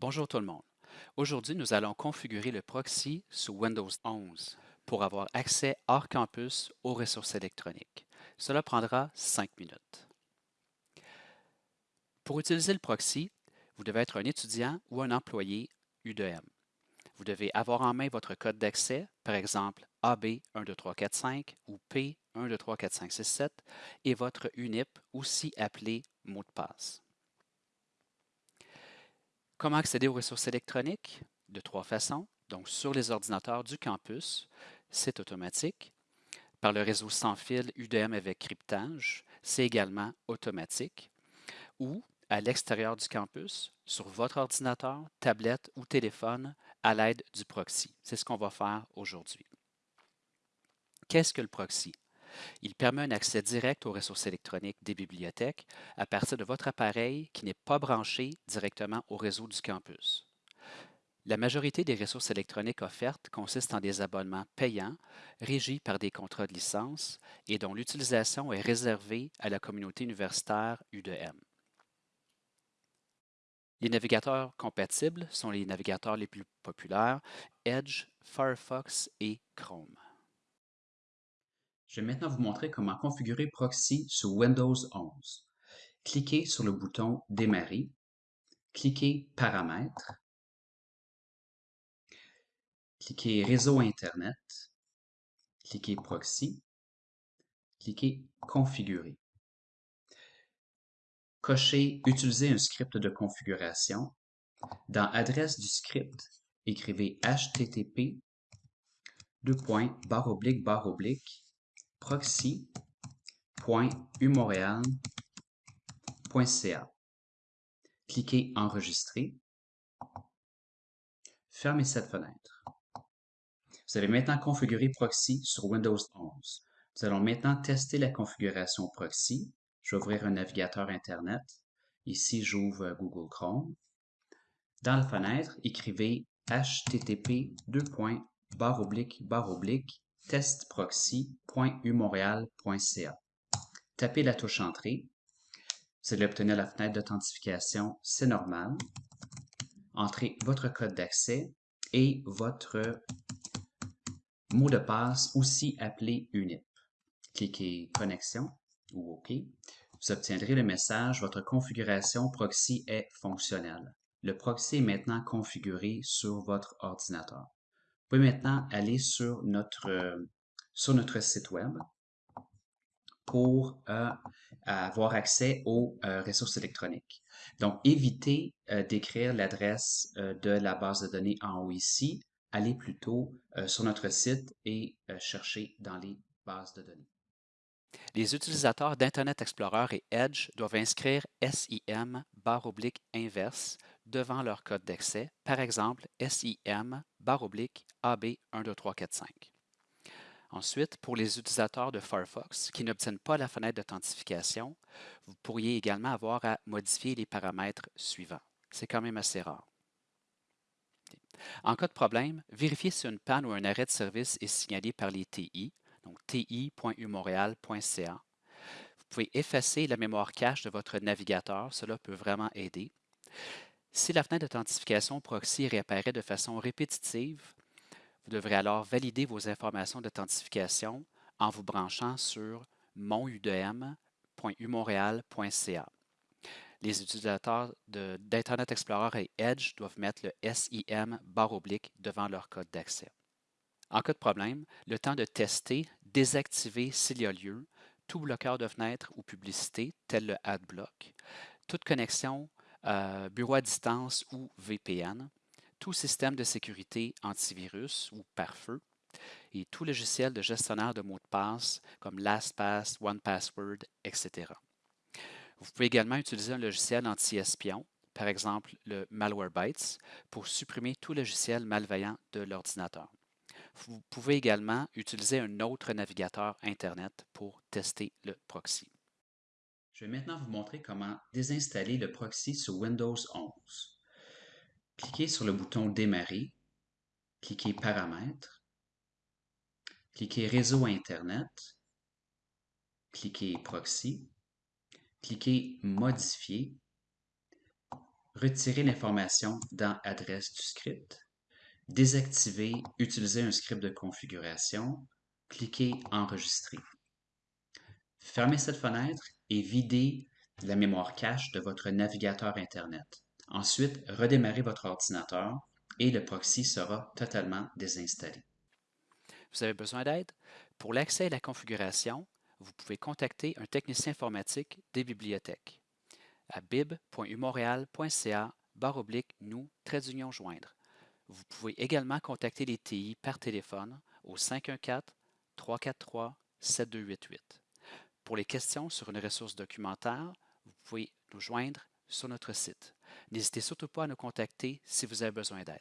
Bonjour tout le monde. Aujourd'hui, nous allons configurer le proxy sous Windows 11 pour avoir accès hors campus aux ressources électroniques. Cela prendra 5 minutes. Pour utiliser le proxy, vous devez être un étudiant ou un employé U2M. Vous devez avoir en main votre code d'accès, par exemple AB12345 ou P123456 et votre UNIP, aussi appelé mot de passe. Comment accéder aux ressources électroniques? De trois façons. Donc, sur les ordinateurs du campus, c'est automatique. Par le réseau sans fil UDM avec cryptage, c'est également automatique. Ou à l'extérieur du campus, sur votre ordinateur, tablette ou téléphone, à l'aide du proxy. C'est ce qu'on va faire aujourd'hui. Qu'est-ce que le proxy? Il permet un accès direct aux ressources électroniques des bibliothèques à partir de votre appareil qui n'est pas branché directement au réseau du campus. La majorité des ressources électroniques offertes consistent en des abonnements payants régis par des contrats de licence et dont l'utilisation est réservée à la communauté universitaire U2M. Les navigateurs compatibles sont les navigateurs les plus populaires Edge, Firefox et Chrome. Je vais maintenant vous montrer comment configurer Proxy sur Windows 11. Cliquez sur le bouton Démarrer, cliquez Paramètres, cliquez Réseau Internet, cliquez Proxy, cliquez Configurer. Cochez Utiliser un script de configuration. Dans Adresse du script, écrivez http proxy.umontréal.ca. Cliquez Enregistrer. Fermez cette fenêtre. Vous avez maintenant configuré Proxy sur Windows 11. Nous allons maintenant tester la configuration Proxy. Je vais ouvrir un navigateur Internet. Ici, j'ouvre Google Chrome. Dans la fenêtre, écrivez http testproxy.umontréal.ca. Tapez la touche Entrée. Vous allez obtenir la fenêtre d'authentification, c'est normal. Entrez votre code d'accès et votre mot de passe, aussi appelé UNIP. Cliquez Connexion ou OK. Vous obtiendrez le message Votre configuration proxy est fonctionnelle. Le proxy est maintenant configuré sur votre ordinateur. Pouvez maintenant aller sur notre, euh, sur notre site web pour euh, avoir accès aux euh, ressources électroniques. Donc, évitez d'écrire l'adresse de la base de données en haut ici. Allez plutôt sur notre site et cherchez dans les bases de données. Les utilisateurs d'Internet Explorer et Edge doivent inscrire SIM barre oblique inverse devant leur code d'accès, par exemple SIM barre oblique AB12345. Ensuite, pour les utilisateurs de Firefox qui n'obtiennent pas la fenêtre d'authentification, vous pourriez également avoir à modifier les paramètres suivants. C'est quand même assez rare. En cas de problème, vérifiez si une panne ou un arrêt de service est signalé par les TI, donc ti.umontréal.ca. Vous pouvez effacer la mémoire cache de votre navigateur, cela peut vraiment aider. Si la fenêtre d'authentification proxy réapparaît de façon répétitive, vous devrez alors valider vos informations d'authentification en vous branchant sur monudm.umontréal.ca. Les utilisateurs d'Internet Explorer et Edge doivent mettre le SIM barre oblique devant leur code d'accès. En cas de problème, le temps de tester, désactiver s'il y a lieu, tout bloqueur de fenêtre ou publicité, tel le AdBlock, toute connexion euh, bureau à distance ou VPN, tout système de sécurité antivirus ou pare-feu, et tout logiciel de gestionnaire de mots de passe comme LastPass, OnePassword, etc. Vous pouvez également utiliser un logiciel anti-espion, par exemple le Malwarebytes, pour supprimer tout logiciel malveillant de l'ordinateur. Vous pouvez également utiliser un autre navigateur Internet pour tester le proxy. Je vais maintenant vous montrer comment désinstaller le proxy sur Windows 11. Cliquez sur le bouton Démarrer, cliquez Paramètres, cliquez Réseau Internet, cliquez Proxy, cliquez Modifier, retirer l'information dans Adresse du script, désactiver Utiliser un script de configuration, cliquez Enregistrer. Fermez cette fenêtre et videz la mémoire cache de votre navigateur Internet. Ensuite, redémarrez votre ordinateur et le proxy sera totalement désinstallé. Vous avez besoin d'aide? Pour l'accès à la configuration, vous pouvez contacter un technicien informatique des bibliothèques à bib.umontréal.ca oblique nous trait d'union joindre. Vous pouvez également contacter les TI par téléphone au 514 343 7288. Pour les questions sur une ressource documentaire, vous pouvez nous joindre sur notre site. N'hésitez surtout pas à nous contacter si vous avez besoin d'aide.